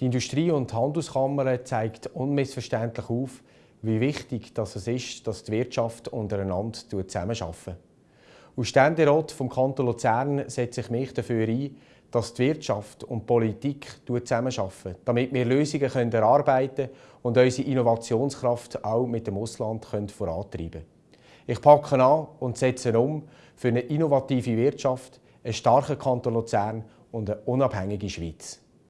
Die Industrie- und Handelskammer zeigt unmissverständlich auf, wie wichtig es ist, dass die Wirtschaft untereinander zusammenarbeitet. Als Ständerat vom Kanton Luzern setze ich mich dafür ein, dass die Wirtschaft und die Politik zusammenarbeiten, damit wir Lösungen erarbeiten können und unsere Innovationskraft auch mit dem Ausland vorantreiben können. Ich packe an und setze um für eine innovative Wirtschaft, einen starken Kanton Luzern und eine unabhängige Schweiz.